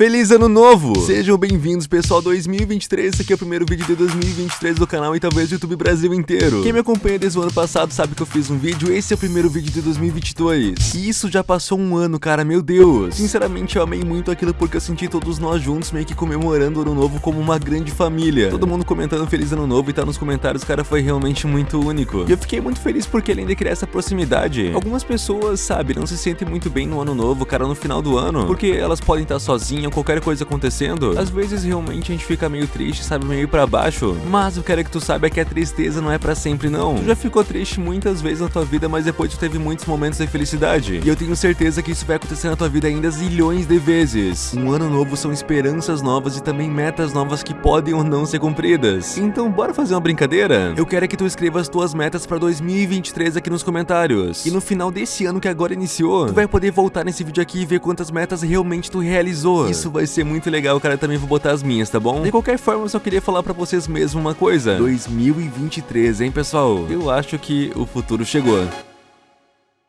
Feliz ano novo! Sejam bem-vindos, pessoal 2023, esse aqui é o primeiro vídeo de 2023 do canal e talvez do YouTube Brasil inteiro. Quem me acompanha desde o ano passado sabe que eu fiz um vídeo, esse é o primeiro vídeo de 2022. E isso já passou um ano, cara, meu Deus. Sinceramente, eu amei muito aquilo porque eu senti todos nós juntos meio que comemorando o ano novo como uma grande família. Todo mundo comentando Feliz Ano Novo e tá nos comentários, cara, foi realmente muito único. E eu fiquei muito feliz porque além de criar essa proximidade, algumas pessoas, sabe, não se sentem muito bem no ano novo, cara, no final do ano, porque elas podem estar sozinhas qualquer coisa acontecendo, às vezes realmente a gente fica meio triste, sabe, meio pra baixo. Mas eu quero que tu saiba que a tristeza não é pra sempre, não. Tu já ficou triste muitas vezes na tua vida, mas depois tu teve muitos momentos de felicidade. E eu tenho certeza que isso vai acontecer na tua vida ainda zilhões de vezes. Um ano novo são esperanças novas e também metas novas que podem ou não ser cumpridas. Então, bora fazer uma brincadeira? Eu quero que tu escreva as tuas metas pra 2023 aqui nos comentários. E no final desse ano que agora iniciou, tu vai poder voltar nesse vídeo aqui e ver quantas metas realmente tu realizou. Isso isso vai ser muito legal, cara, também vou botar as minhas, tá bom? De qualquer forma, eu só queria falar pra vocês mesmo uma coisa. 2023, hein, pessoal? Eu acho que o futuro chegou.